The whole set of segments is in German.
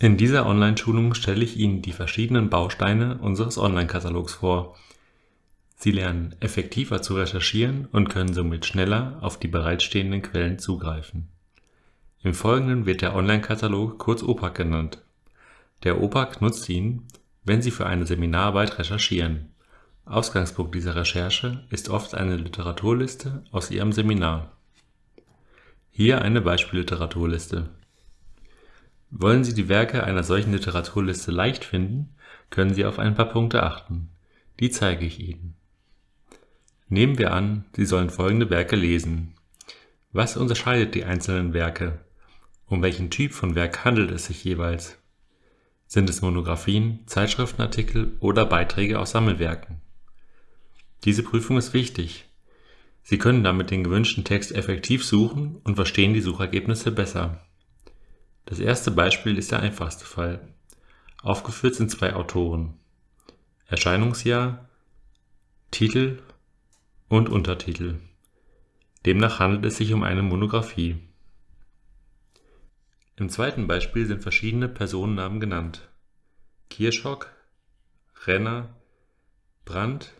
In dieser Online-Schulung stelle ich Ihnen die verschiedenen Bausteine unseres Online-Katalogs vor. Sie lernen effektiver zu recherchieren und können somit schneller auf die bereitstehenden Quellen zugreifen. Im Folgenden wird der Online-Katalog kurz OPAC genannt. Der OPAC nutzt ihn, wenn Sie für eine Seminararbeit recherchieren. Ausgangspunkt dieser Recherche ist oft eine Literaturliste aus Ihrem Seminar. Hier eine Beispielliteraturliste. Wollen Sie die Werke einer solchen Literaturliste leicht finden, können Sie auf ein paar Punkte achten. Die zeige ich Ihnen. Nehmen wir an, Sie sollen folgende Werke lesen. Was unterscheidet die einzelnen Werke? Um welchen Typ von Werk handelt es sich jeweils? Sind es Monographien, Zeitschriftenartikel oder Beiträge aus Sammelwerken? Diese Prüfung ist wichtig. Sie können damit den gewünschten Text effektiv suchen und verstehen die Suchergebnisse besser. Das erste Beispiel ist der einfachste Fall. Aufgeführt sind zwei Autoren. Erscheinungsjahr, Titel und Untertitel. Demnach handelt es sich um eine Monographie. Im zweiten Beispiel sind verschiedene Personennamen genannt. Kirschhock, Renner, Brandt,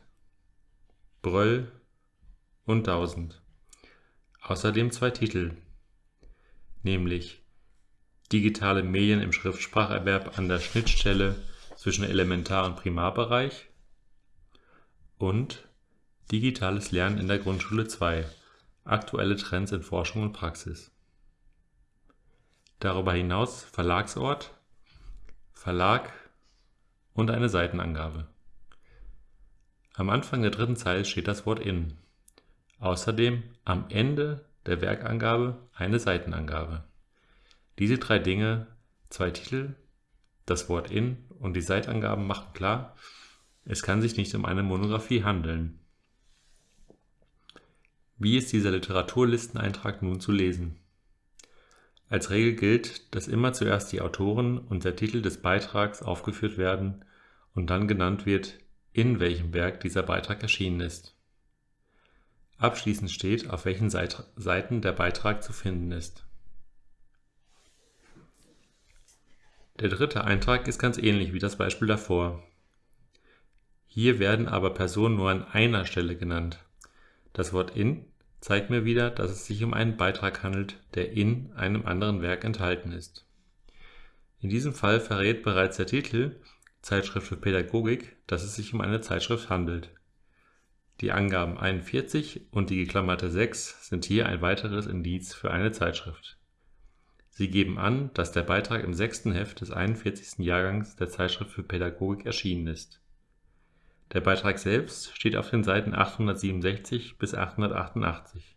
Bröll und Tausend. Außerdem zwei Titel, nämlich digitale Medien im Schriftspracherwerb an der Schnittstelle zwischen Elementar- und Primarbereich und Digitales Lernen in der Grundschule 2 – Aktuelle Trends in Forschung und Praxis. Darüber hinaus Verlagsort, Verlag und eine Seitenangabe. Am Anfang der dritten Zeile steht das Wort in. Außerdem am Ende der Werkangabe eine Seitenangabe. Diese drei Dinge, zwei Titel, das Wort in und die Seitangaben machen klar, es kann sich nicht um eine Monographie handeln. Wie ist dieser Literaturlisteneintrag nun zu lesen? Als Regel gilt, dass immer zuerst die Autoren und der Titel des Beitrags aufgeführt werden und dann genannt wird, in welchem Werk dieser Beitrag erschienen ist. Abschließend steht, auf welchen Seiten der Beitrag zu finden ist. Der dritte Eintrag ist ganz ähnlich wie das Beispiel davor. Hier werden aber Personen nur an einer Stelle genannt. Das Wort in zeigt mir wieder, dass es sich um einen Beitrag handelt, der in einem anderen Werk enthalten ist. In diesem Fall verrät bereits der Titel Zeitschrift für Pädagogik, dass es sich um eine Zeitschrift handelt. Die Angaben 41 und die geklammerte 6 sind hier ein weiteres Indiz für eine Zeitschrift. Sie geben an, dass der Beitrag im sechsten Heft des 41. Jahrgangs der Zeitschrift für Pädagogik erschienen ist. Der Beitrag selbst steht auf den Seiten 867 bis 888.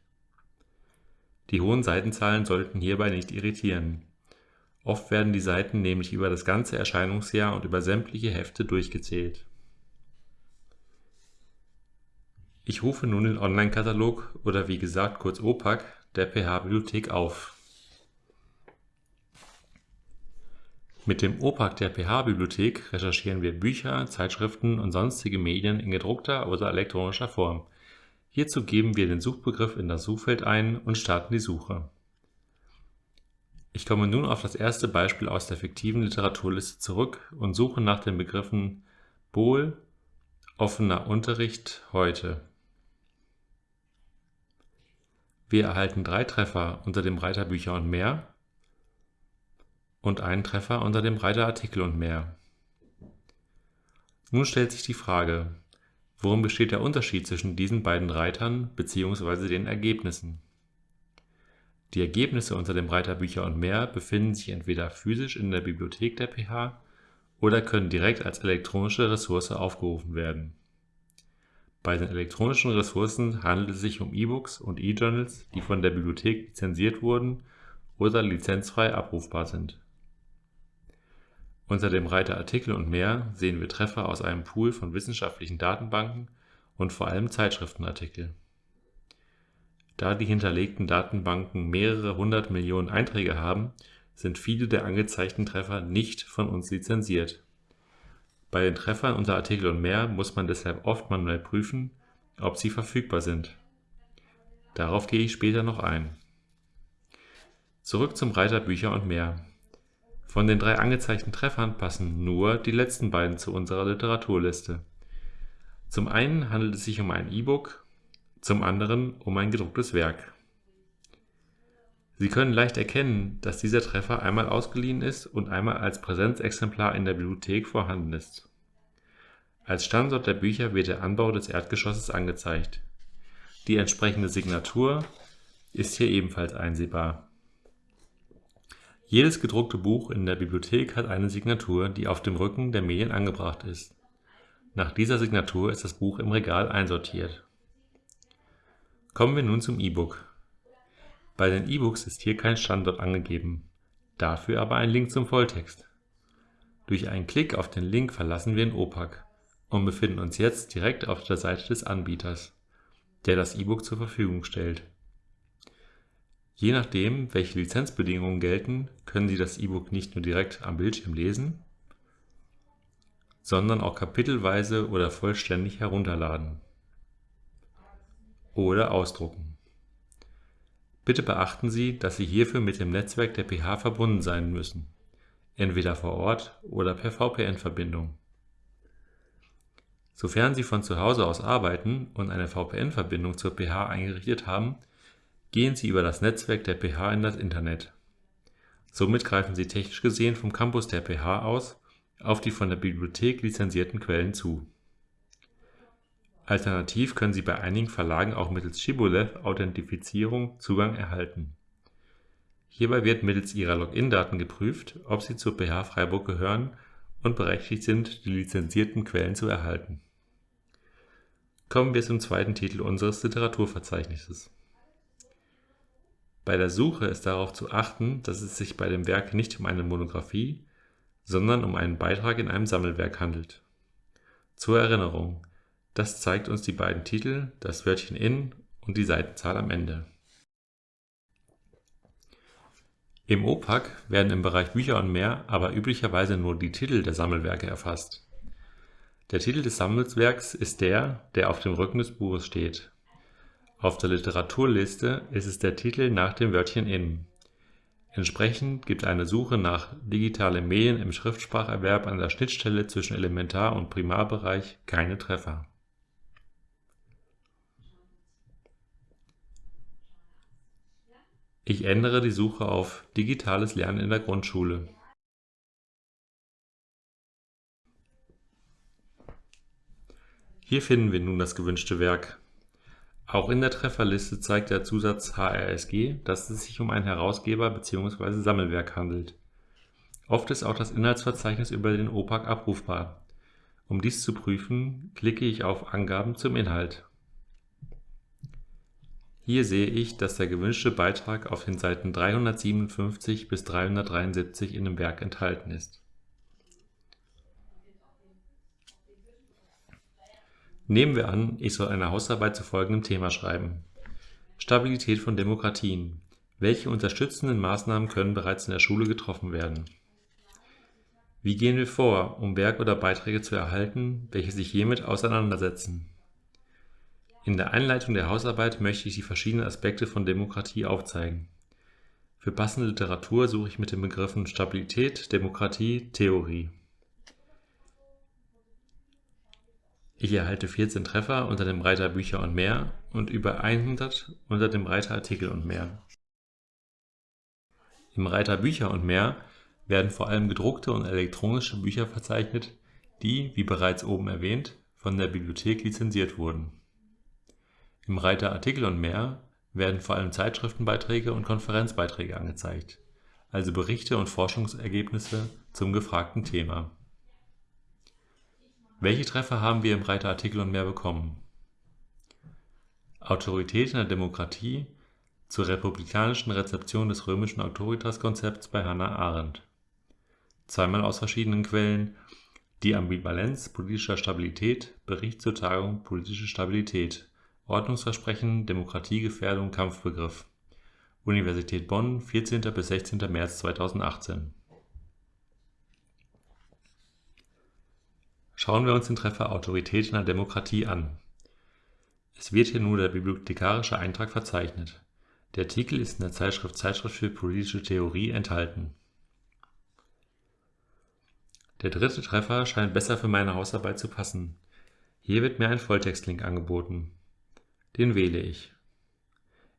Die hohen Seitenzahlen sollten hierbei nicht irritieren. Oft werden die Seiten nämlich über das ganze Erscheinungsjahr und über sämtliche Hefte durchgezählt. Ich rufe nun den Online-Katalog oder wie gesagt kurz OPAC der PH-Bibliothek auf Mit dem OPAC der PH-Bibliothek recherchieren wir Bücher, Zeitschriften und sonstige Medien in gedruckter oder elektronischer Form. Hierzu geben wir den Suchbegriff in das Suchfeld ein und starten die Suche. Ich komme nun auf das erste Beispiel aus der fiktiven Literaturliste zurück und suche nach den Begriffen Bohl, offener Unterricht heute. Wir erhalten drei Treffer unter dem Reiter Bücher und mehr und einen Treffer unter dem Reiter Artikel und mehr. Nun stellt sich die Frage, worin besteht der Unterschied zwischen diesen beiden Reitern bzw. den Ergebnissen? Die Ergebnisse unter dem Reiter Bücher und mehr befinden sich entweder physisch in der Bibliothek der PH oder können direkt als elektronische Ressource aufgerufen werden. Bei den elektronischen Ressourcen handelt es sich um E-Books und E-Journals, die von der Bibliothek lizenziert wurden oder lizenzfrei abrufbar sind. Unter dem Reiter Artikel und mehr sehen wir Treffer aus einem Pool von wissenschaftlichen Datenbanken und vor allem Zeitschriftenartikel. Da die hinterlegten Datenbanken mehrere hundert Millionen Einträge haben, sind viele der angezeigten Treffer nicht von uns lizenziert. Bei den Treffern unter Artikel und mehr muss man deshalb oft manuell prüfen, ob sie verfügbar sind. Darauf gehe ich später noch ein. Zurück zum Reiter Bücher und mehr. Von den drei angezeigten Treffern passen nur die letzten beiden zu unserer Literaturliste. Zum einen handelt es sich um ein E-Book, zum anderen um ein gedrucktes Werk. Sie können leicht erkennen, dass dieser Treffer einmal ausgeliehen ist und einmal als Präsenzexemplar in der Bibliothek vorhanden ist. Als Standort der Bücher wird der Anbau des Erdgeschosses angezeigt. Die entsprechende Signatur ist hier ebenfalls einsehbar. Jedes gedruckte Buch in der Bibliothek hat eine Signatur, die auf dem Rücken der Medien angebracht ist. Nach dieser Signatur ist das Buch im Regal einsortiert. Kommen wir nun zum E-Book. Bei den E-Books ist hier kein Standort angegeben, dafür aber ein Link zum Volltext. Durch einen Klick auf den Link verlassen wir den OPAC und befinden uns jetzt direkt auf der Seite des Anbieters, der das E-Book zur Verfügung stellt. Je nachdem, welche Lizenzbedingungen gelten, können Sie das E-Book nicht nur direkt am Bildschirm lesen, sondern auch kapitelweise oder vollständig herunterladen oder ausdrucken. Bitte beachten Sie, dass Sie hierfür mit dem Netzwerk der PH verbunden sein müssen, entweder vor Ort oder per VPN-Verbindung. Sofern Sie von zu Hause aus arbeiten und eine VPN-Verbindung zur PH eingerichtet haben, Gehen Sie über das Netzwerk der PH in das Internet. Somit greifen Sie technisch gesehen vom Campus der PH aus auf die von der Bibliothek lizenzierten Quellen zu. Alternativ können Sie bei einigen Verlagen auch mittels Shibboleth-Authentifizierung Zugang erhalten. Hierbei wird mittels Ihrer Login-Daten geprüft, ob Sie zur PH Freiburg gehören und berechtigt sind, die lizenzierten Quellen zu erhalten. Kommen wir zum zweiten Titel unseres Literaturverzeichnisses bei der Suche ist darauf zu achten, dass es sich bei dem Werk nicht um eine Monographie, sondern um einen Beitrag in einem Sammelwerk handelt. Zur Erinnerung, das zeigt uns die beiden Titel, das Wörtchen in und die Seitenzahl am Ende. Im OPAC werden im Bereich Bücher und mehr aber üblicherweise nur die Titel der Sammelwerke erfasst. Der Titel des Sammelwerks ist der, der auf dem Rücken des Buches steht auf der Literaturliste ist es der Titel nach dem Wörtchen in. Entsprechend gibt eine Suche nach digitale Medien im Schriftspracherwerb an der Schnittstelle zwischen Elementar und Primarbereich keine Treffer. Ich ändere die Suche auf Digitales Lernen in der Grundschule. Hier finden wir nun das gewünschte Werk auch in der Trefferliste zeigt der Zusatz HRSG, dass es sich um ein Herausgeber bzw. Sammelwerk handelt. Oft ist auch das Inhaltsverzeichnis über den OPAC abrufbar. Um dies zu prüfen, klicke ich auf Angaben zum Inhalt. Hier sehe ich, dass der gewünschte Beitrag auf den Seiten 357 bis 373 in dem Werk enthalten ist Nehmen wir an, ich soll eine Hausarbeit zu folgendem Thema schreiben. Stabilität von Demokratien. Welche unterstützenden Maßnahmen können bereits in der Schule getroffen werden? Wie gehen wir vor, um Werk oder Beiträge zu erhalten, welche sich hiermit auseinandersetzen? In der Einleitung der Hausarbeit möchte ich die verschiedenen Aspekte von Demokratie aufzeigen. Für passende Literatur suche ich mit den Begriffen Stabilität, Demokratie, Theorie. Ich erhalte 14 Treffer unter dem Reiter Bücher und mehr und über 100 unter dem Reiter Artikel und mehr. Im Reiter Bücher und mehr werden vor allem gedruckte und elektronische Bücher verzeichnet, die, wie bereits oben erwähnt, von der Bibliothek lizenziert wurden. Im Reiter Artikel und mehr werden vor allem Zeitschriftenbeiträge und Konferenzbeiträge angezeigt, also Berichte und Forschungsergebnisse zum gefragten Thema. Welche Treffer haben wir im Reiter Artikel und mehr bekommen? Autorität in der Demokratie zur republikanischen Rezeption des römischen Autoritas-Konzepts bei Hannah Arendt. Zweimal aus verschiedenen Quellen Die Ambivalenz politischer Stabilität, Bericht zur Tagung Politische Stabilität, Ordnungsversprechen, Demokratiegefährdung, Kampfbegriff. Universität Bonn, 14. bis 16. März 2018 Schauen wir uns den Treffer Autorität in der Demokratie an. Es wird hier nur der bibliothekarische Eintrag verzeichnet. Der Artikel ist in der Zeitschrift Zeitschrift für politische Theorie enthalten. Der dritte Treffer scheint besser für meine Hausarbeit zu passen. Hier wird mir ein Volltextlink angeboten. Den wähle ich.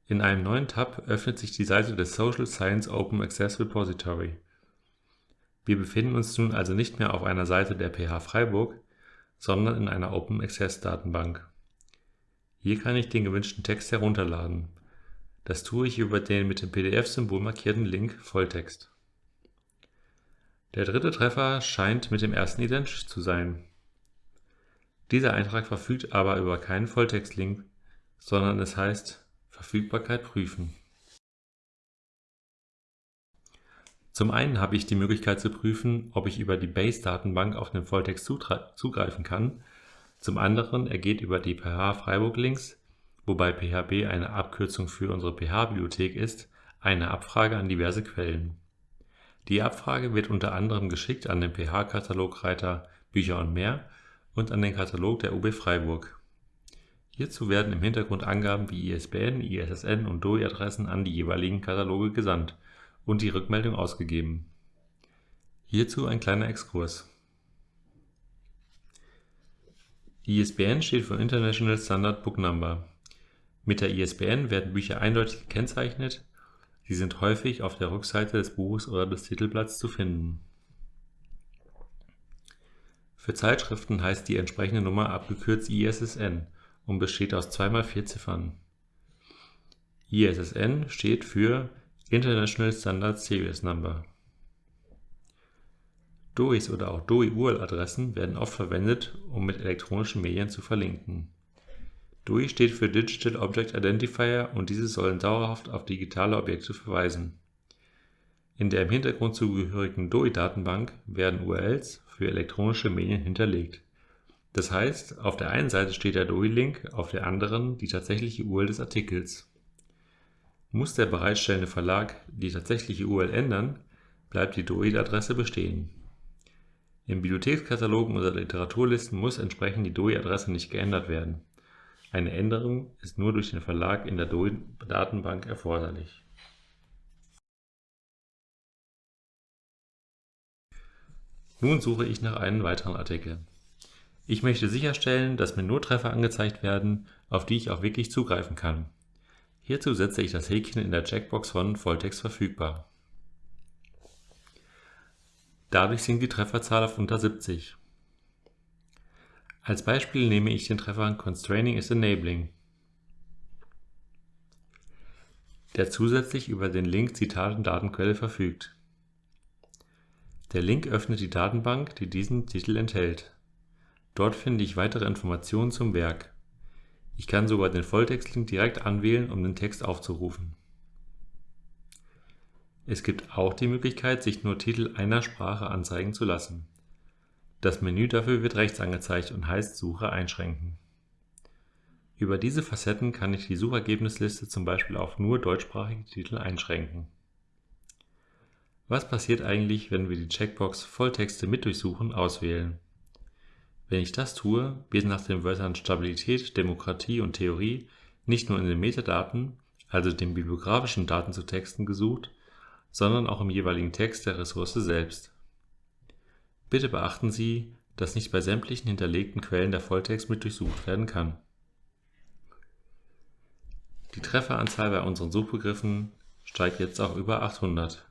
In einem neuen Tab öffnet sich die Seite des Social Science Open Access Repository. Wir befinden uns nun also nicht mehr auf einer Seite der PH Freiburg, sondern in einer Open Access Datenbank. Hier kann ich den gewünschten Text herunterladen. Das tue ich über den mit dem PDF-Symbol markierten Link Volltext. Der dritte Treffer scheint mit dem ersten identisch zu sein. Dieser Eintrag verfügt aber über keinen Volltextlink, sondern es heißt Verfügbarkeit prüfen. Zum einen habe ich die Möglichkeit zu prüfen, ob ich über die Base-Datenbank auf den Volltext zugreifen kann. Zum anderen ergeht über die PH Freiburg Links, wobei PHB eine Abkürzung für unsere PH-Bibliothek ist, eine Abfrage an diverse Quellen. Die Abfrage wird unter anderem geschickt an den PH-Katalogreiter Bücher und mehr und an den Katalog der UB Freiburg. Hierzu werden im Hintergrund Angaben wie ISBN, ISSN und DOI-Adressen an die jeweiligen Kataloge gesandt und die Rückmeldung ausgegeben. Hierzu ein kleiner Exkurs. ISBN steht für International Standard Book Number. Mit der ISBN werden Bücher eindeutig gekennzeichnet Sie sind häufig auf der Rückseite des Buches oder des Titelblatts zu finden. Für Zeitschriften heißt die entsprechende Nummer abgekürzt ISSN und besteht aus 2 x 4 Ziffern. ISSN steht für International Standard Series Number. DOIs oder auch DOI-URL-Adressen werden oft verwendet, um mit elektronischen Medien zu verlinken DOI steht für Digital Object Identifier und diese sollen dauerhaft auf digitale Objekte verweisen. In der im Hintergrund zugehörigen DOI-Datenbank werden URLs für elektronische Medien hinterlegt. Das heißt, auf der einen Seite steht der DOI-Link, auf der anderen die tatsächliche URL des Artikels. Muss der bereitstellende Verlag die tatsächliche URL ändern, bleibt die DOI-Adresse bestehen. In Bibliothekskatalogen oder Literaturlisten muss entsprechend die DOI-Adresse nicht geändert werden eine Änderung ist nur durch den Verlag in der Datenbank erforderlich. Nun suche ich nach einem weiteren Artikel. Ich möchte sicherstellen, dass mir nur Treffer angezeigt werden, auf die ich auch wirklich zugreifen kann. Hierzu setze ich das Häkchen in der Checkbox von Volltext verfügbar. Dadurch sinkt die Trefferzahl auf unter 70. Als Beispiel nehme ich den Treffer Constraining is enabling, der zusätzlich über den Link Zitat und Datenquelle verfügt. Der Link öffnet die Datenbank, die diesen Titel enthält. Dort finde ich weitere Informationen zum Werk. Ich kann sogar den Volltextlink direkt anwählen, um den Text aufzurufen. Es gibt auch die Möglichkeit, sich nur Titel einer Sprache anzeigen zu lassen. Das Menü dafür wird rechts angezeigt und heißt Suche einschränken. Über diese Facetten kann ich die Suchergebnisliste zum Beispiel auf nur deutschsprachige Titel einschränken. Was passiert eigentlich, wenn wir die Checkbox Volltexte mit durchsuchen auswählen? Wenn ich das tue, wird nach den Wörtern Stabilität, Demokratie und Theorie nicht nur in den Metadaten, also den bibliografischen Daten zu Texten gesucht, sondern auch im jeweiligen Text der Ressource selbst. Bitte beachten Sie, dass nicht bei sämtlichen hinterlegten Quellen der Volltext mit durchsucht werden kann. Die Trefferanzahl bei unseren Suchbegriffen steigt jetzt auf über 800.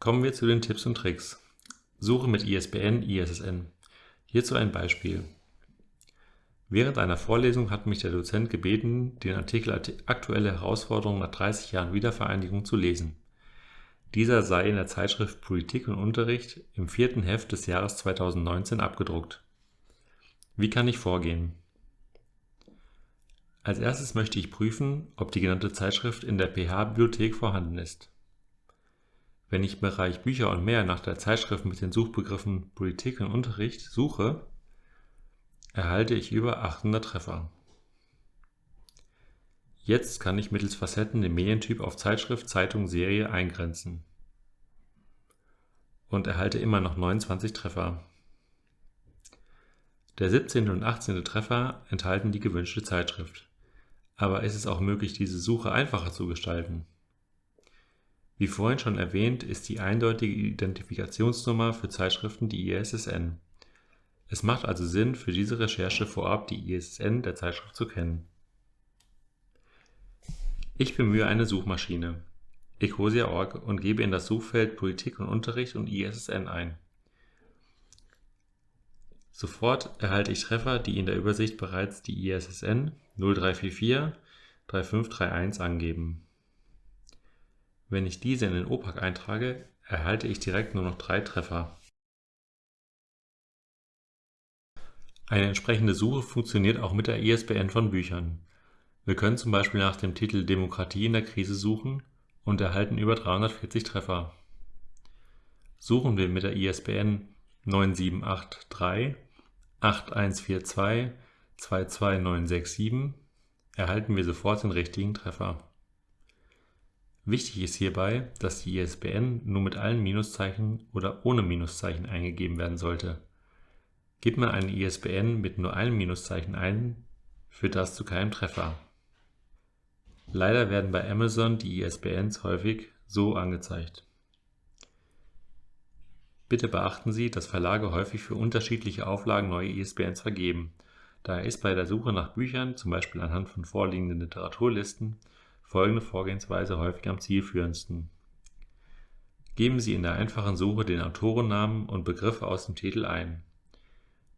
Kommen wir zu den Tipps und Tricks. Suche mit ISBN, ISSN. Hierzu ein Beispiel. Während einer Vorlesung hat mich der Dozent gebeten, den Artikel Aktuelle Herausforderungen nach 30 Jahren Wiedervereinigung zu lesen. Dieser sei in der Zeitschrift Politik und Unterricht im vierten Heft des Jahres 2019 abgedruckt. Wie kann ich vorgehen? Als erstes möchte ich prüfen, ob die genannte Zeitschrift in der PH-Bibliothek vorhanden ist. Wenn ich im Bereich Bücher und mehr nach der Zeitschrift mit den Suchbegriffen Politik und Unterricht suche, erhalte ich über 800 Treffer. Jetzt kann ich mittels Facetten den Medientyp auf Zeitschrift, Zeitung, Serie eingrenzen und erhalte immer noch 29 Treffer. Der 17. und 18. Treffer enthalten die gewünschte Zeitschrift. Aber ist es auch möglich, diese Suche einfacher zu gestalten? Wie vorhin schon erwähnt, ist die eindeutige Identifikationsnummer für Zeitschriften die ISSN. Es macht also Sinn, für diese Recherche vorab die ISSN der Zeitschrift zu kennen. Ich bemühe eine Suchmaschine, Ecosia.org, und gebe in das Suchfeld Politik und Unterricht und ISSN ein. Sofort erhalte ich Treffer, die in der Übersicht bereits die ISSN 0344 3531 angeben. Wenn ich diese in den OPAC eintrage, erhalte ich direkt nur noch drei Treffer. Eine entsprechende Suche funktioniert auch mit der ISBN von Büchern. Wir können zum Beispiel nach dem Titel Demokratie in der Krise suchen und erhalten über 340 Treffer. Suchen wir mit der ISBN 9783 8142 22967 erhalten wir sofort den richtigen Treffer. Wichtig ist hierbei, dass die ISBN nur mit allen Minuszeichen oder ohne Minuszeichen eingegeben werden sollte. Gibt man eine ISBN mit nur einem Minuszeichen ein, führt das zu keinem Treffer. Leider werden bei Amazon die ISBNs häufig so angezeigt. Bitte beachten Sie, dass Verlage häufig für unterschiedliche Auflagen neue ISBNs vergeben. Daher ist bei der Suche nach Büchern, zum Beispiel anhand von vorliegenden Literaturlisten, folgende Vorgehensweise häufig am zielführendsten. Geben Sie in der einfachen Suche den Autorennamen und Begriffe aus dem Titel ein.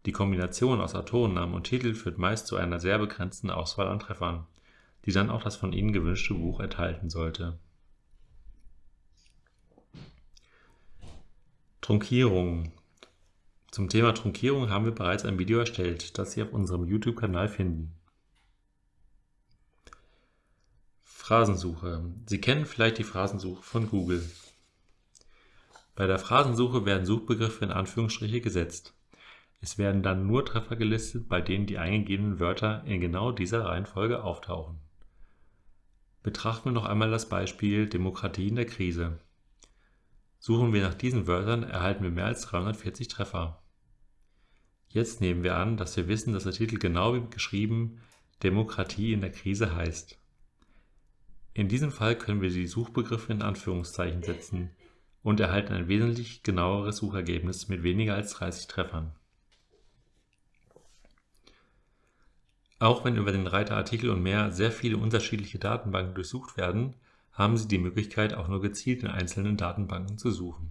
Die Kombination aus Autorennamen und Titel führt meist zu einer sehr begrenzten Auswahl an Treffern, die dann auch das von Ihnen gewünschte Buch enthalten sollte. Trunkierung Zum Thema Trunkierung haben wir bereits ein Video erstellt, das Sie auf unserem YouTube-Kanal finden. Phrasensuche. Sie kennen vielleicht die Phrasensuche von Google. Bei der Phrasensuche werden Suchbegriffe in Anführungsstriche gesetzt. Es werden dann nur Treffer gelistet, bei denen die eingegebenen Wörter in genau dieser Reihenfolge auftauchen. Betrachten wir noch einmal das Beispiel Demokratie in der Krise. Suchen wir nach diesen Wörtern, erhalten wir mehr als 340 Treffer. Jetzt nehmen wir an, dass wir wissen, dass der Titel genau wie geschrieben Demokratie in der Krise heißt. In diesem Fall können wir die Suchbegriffe in Anführungszeichen setzen und erhalten ein wesentlich genaueres Suchergebnis mit weniger als 30 Treffern. Auch wenn über den Reiter Artikel und mehr sehr viele unterschiedliche Datenbanken durchsucht werden, haben Sie die Möglichkeit, auch nur gezielt in einzelnen Datenbanken zu suchen.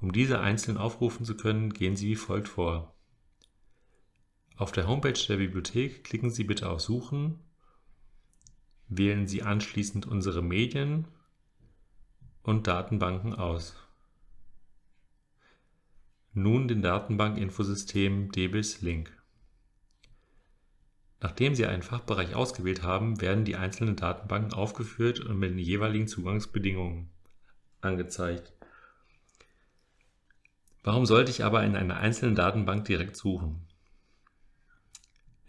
Um diese einzeln aufrufen zu können, gehen Sie wie folgt vor. Auf der Homepage der Bibliothek klicken Sie bitte auf Suchen Wählen Sie anschließend unsere Medien und Datenbanken aus. Nun den Datenbank-Infosystem DBIS Link. Nachdem Sie einen Fachbereich ausgewählt haben, werden die einzelnen Datenbanken aufgeführt und mit den jeweiligen Zugangsbedingungen angezeigt. Warum sollte ich aber in einer einzelnen Datenbank direkt suchen?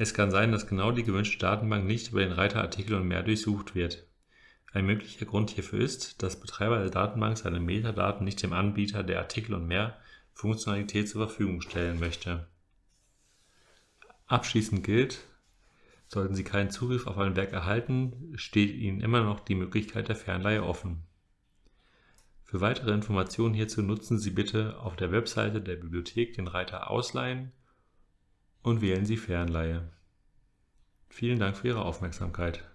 Es kann sein, dass genau die gewünschte Datenbank nicht über den Reiter Artikel und mehr durchsucht wird. Ein möglicher Grund hierfür ist, dass Betreiber der Datenbank seine Metadaten nicht dem Anbieter der Artikel und mehr Funktionalität zur Verfügung stellen möchte. Abschließend gilt, sollten Sie keinen Zugriff auf ein Werk erhalten, steht Ihnen immer noch die Möglichkeit der Fernleihe offen. Für weitere Informationen hierzu nutzen Sie bitte auf der Webseite der Bibliothek den Reiter Ausleihen und wählen Sie Fernleihe. Vielen Dank für Ihre Aufmerksamkeit.